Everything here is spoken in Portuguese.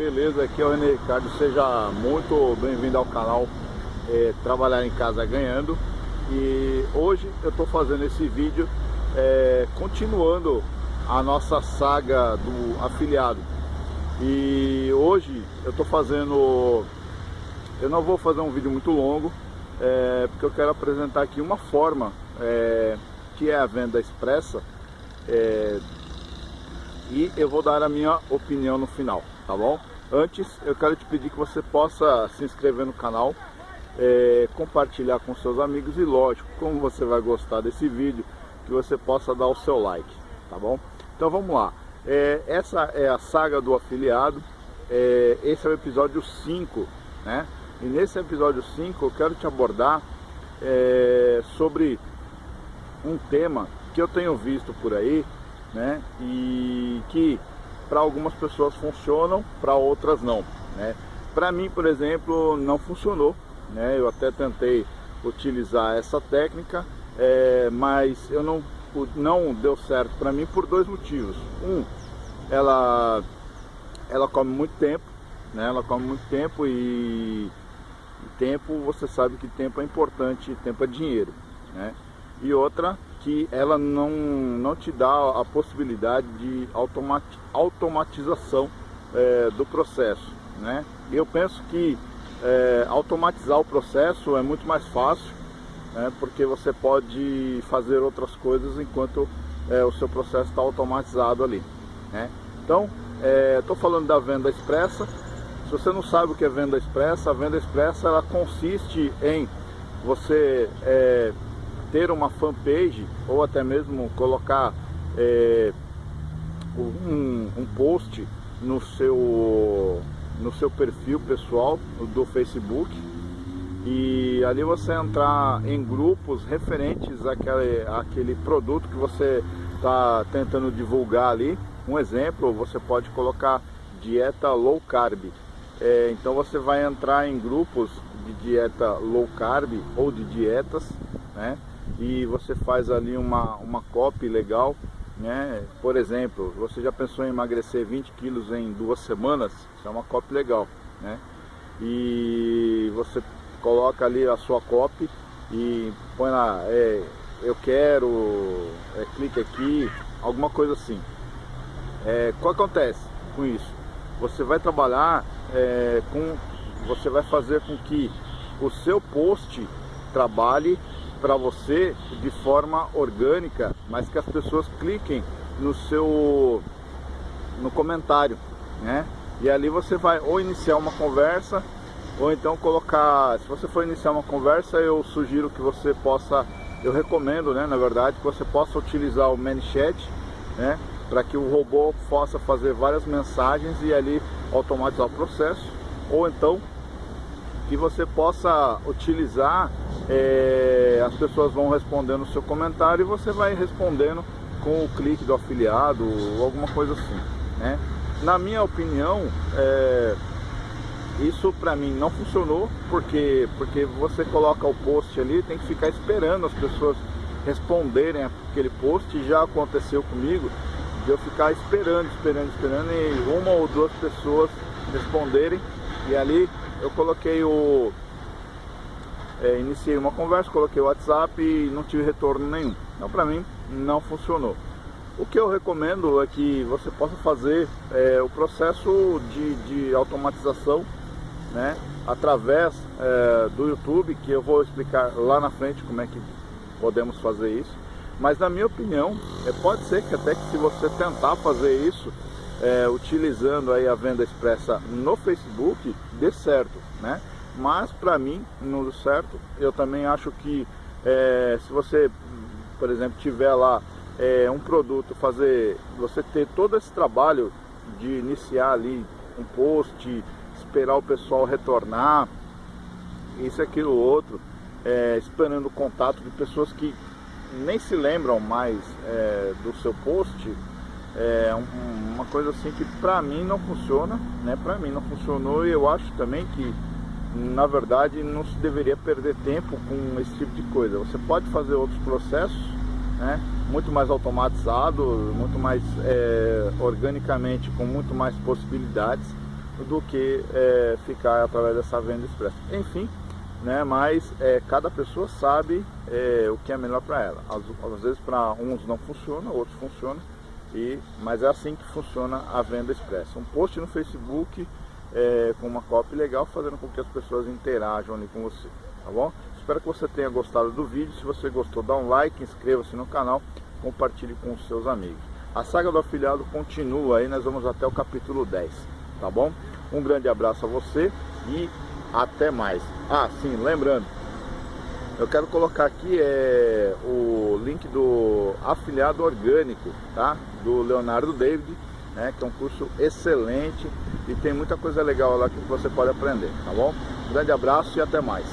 beleza? Aqui é o René Ricardo, seja muito bem-vindo ao canal é, Trabalhar em Casa Ganhando. E hoje eu estou fazendo esse vídeo é, continuando a nossa saga do afiliado. E hoje eu estou fazendo eu não vou fazer um vídeo muito longo é, porque eu quero apresentar aqui uma forma é, que é a venda expressa é, e eu vou dar a minha opinião no final, tá bom? Antes, eu quero te pedir que você possa se inscrever no canal, é, compartilhar com seus amigos e lógico, como você vai gostar desse vídeo, que você possa dar o seu like, tá bom? Então vamos lá, é, essa é a saga do afiliado, é, esse é o episódio 5, né? E nesse episódio 5 eu quero te abordar é, sobre um tema que eu tenho visto por aí, né? E que para algumas pessoas funcionam, para outras não, né? Para mim, por exemplo, não funcionou, né? Eu até tentei utilizar essa técnica, é, mas eu não não deu certo para mim por dois motivos. Um, ela ela come muito tempo, né? Ela come muito tempo e tempo, você sabe que tempo é importante, tempo é dinheiro, né? E outra, que ela não, não te dá a possibilidade de automat, automatização é, do processo. Né? Eu penso que é, automatizar o processo é muito mais fácil, né? porque você pode fazer outras coisas enquanto é, o seu processo está automatizado ali. Né? Então, estou é, falando da venda expressa. Se você não sabe o que é venda expressa, a venda expressa ela consiste em você é, ter uma fanpage ou até mesmo colocar é, um, um post no seu, no seu perfil pessoal do Facebook e ali você entrar em grupos referentes àquele, àquele produto que você está tentando divulgar ali. Um exemplo, você pode colocar dieta low carb. É, então você vai entrar em grupos de dieta low carb ou de dietas, né? E você faz ali uma, uma copy legal, né? Por exemplo, você já pensou em emagrecer 20 quilos em duas semanas? Isso é uma copy legal, né? E você coloca ali a sua copy e põe lá, é, eu quero, é, clique aqui, alguma coisa assim. É, o que acontece com isso? Você vai trabalhar é, com, você vai fazer com que o seu post trabalhe para você de forma orgânica, mas que as pessoas cliquem no seu no comentário, né? E ali você vai ou iniciar uma conversa ou então colocar, se você for iniciar uma conversa, eu sugiro que você possa, eu recomendo, né, na verdade, que você possa utilizar o ManyChat, né, para que o robô possa fazer várias mensagens e ali automatizar o processo, ou então que você possa utilizar é, as pessoas vão respondendo o seu comentário e você vai respondendo com o clique do afiliado ou alguma coisa assim, né? Na minha opinião, é, isso para mim não funcionou porque porque você coloca o post ali, tem que ficar esperando as pessoas responderem aquele post. Já aconteceu comigo de eu ficar esperando, esperando, esperando e uma ou duas pessoas responderem e ali eu coloquei o é, iniciei uma conversa, coloquei o WhatsApp e não tive retorno nenhum. Então para mim não funcionou. O que eu recomendo é que você possa fazer é, o processo de, de, automatização né, através é, do YouTube, que eu vou explicar lá na frente como é que podemos fazer isso. Mas na minha opinião, é, pode ser que até que se você tentar fazer isso, é, utilizando aí a venda expressa no Facebook, dê certo, né? Mas para mim deu certo. Eu também acho que é, se você, por exemplo, tiver lá é, um produto, fazer, você ter todo esse trabalho de iniciar ali um post, esperar o pessoal retornar, isso, aquilo, outro, é, esperando o contato de pessoas que nem se lembram mais é, do seu post, é um, uma coisa assim que para mim não funciona, né? Para mim não funcionou e eu acho também que na verdade não se deveria perder tempo com esse tipo de coisa. Você pode fazer outros processos, né, muito mais automatizado, muito mais é, organicamente, com muito mais possibilidades. do que é, ficar através dessa venda expressa. Enfim, né, mas é, cada pessoa sabe é, o que é melhor para ela. Às, às vezes para uns não funciona, outros funcionam, e, mas é assim que funciona a venda expressa. Um post no Facebook é, com uma copy legal, fazendo com que as pessoas interajam ali com você, tá bom? Espero que você tenha gostado do vídeo. Se você gostou, dá um like, inscreva-se no canal, compartilhe com os seus amigos. A saga do afiliado continua aí, nós vamos até o capítulo 10, tá bom? Um grande abraço a você e até mais. Ah, sim, lembrando, eu quero colocar aqui é, o link do afiliado orgânico, tá? Do Leonardo David, né? Que é um curso excelente e tem muita coisa legal lá que você pode aprender, tá bom? Um grande abraço e até mais.